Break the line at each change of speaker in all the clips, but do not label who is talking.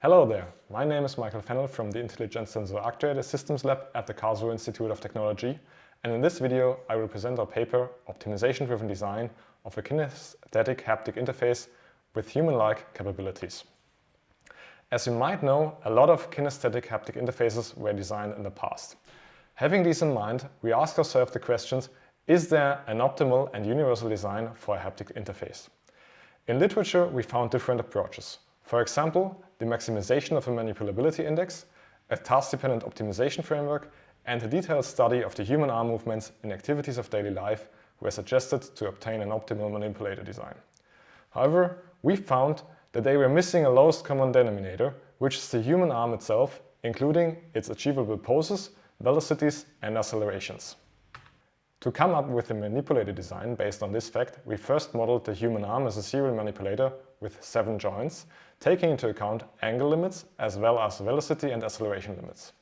Hello there, my name is Michael Fennel from the Intelligent Sensor Actuator Systems Lab at the Karlsruhe Institute of Technology and in this video I will present our paper Optimization-driven design of a kinesthetic haptic interface with human-like capabilities. As you might know, a lot of kinesthetic haptic interfaces were designed in the past. Having these in mind, we ask ourselves the questions, is there an optimal and universal design for a haptic interface? In literature, we found different approaches. For example, the maximization of a manipulability index, a task-dependent optimization framework, and a detailed study of the human arm movements in activities of daily life were suggested to obtain an optimal manipulator design. However, we found that they were missing a lowest common denominator, which is the human arm itself, including its achievable poses, velocities and accelerations. To come up with a manipulator design based on this fact, we first modeled the human arm as a serial manipulator with seven joints, taking into account angle limits as well as velocity and acceleration limits.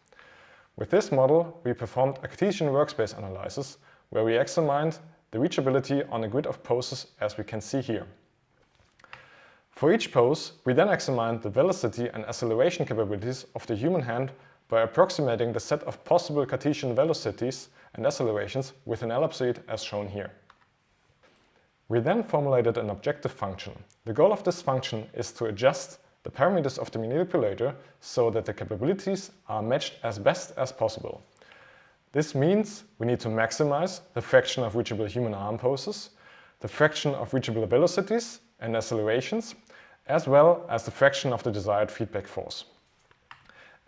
With this model, we performed a Cartesian workspace analysis, where we examined the reachability on a grid of poses as we can see here. For each pose, we then examined the velocity and acceleration capabilities of the human hand by approximating the set of possible Cartesian velocities and accelerations with an ellipsoid as shown here. We then formulated an objective function. The goal of this function is to adjust the parameters of the manipulator so that the capabilities are matched as best as possible. This means we need to maximize the fraction of reachable human arm poses, the fraction of reachable velocities and accelerations, as well as the fraction of the desired feedback force.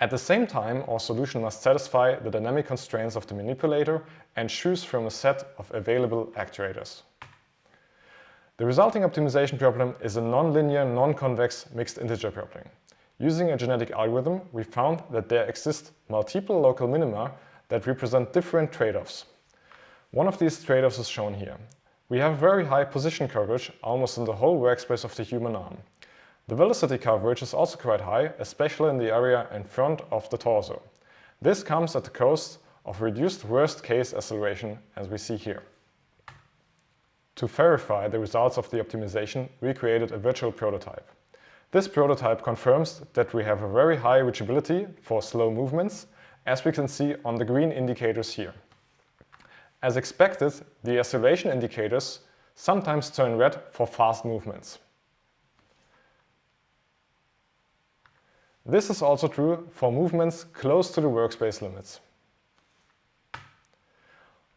At the same time, our solution must satisfy the dynamic constraints of the manipulator and choose from a set of available actuators. The resulting optimization problem is a nonlinear, non-convex mixed integer problem. Using a genetic algorithm, we found that there exist multiple local minima that represent different trade-offs. One of these trade-offs is shown here. We have very high position coverage almost in the whole workspace of the human arm. The velocity coverage is also quite high, especially in the area in front of the torso. This comes at the cost of reduced worst-case acceleration as we see here. To verify the results of the optimization, we created a virtual prototype. This prototype confirms that we have a very high reachability for slow movements, as we can see on the green indicators here. As expected, the acceleration indicators sometimes turn red for fast movements. This is also true for movements close to the workspace limits.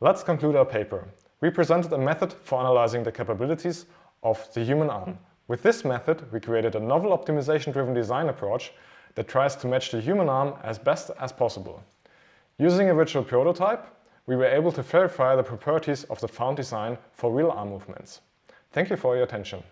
Let's conclude our paper. We presented a method for analyzing the capabilities of the human arm. With this method, we created a novel optimization-driven design approach that tries to match the human arm as best as possible. Using a virtual prototype, we were able to verify the properties of the found design for real arm movements. Thank you for your attention.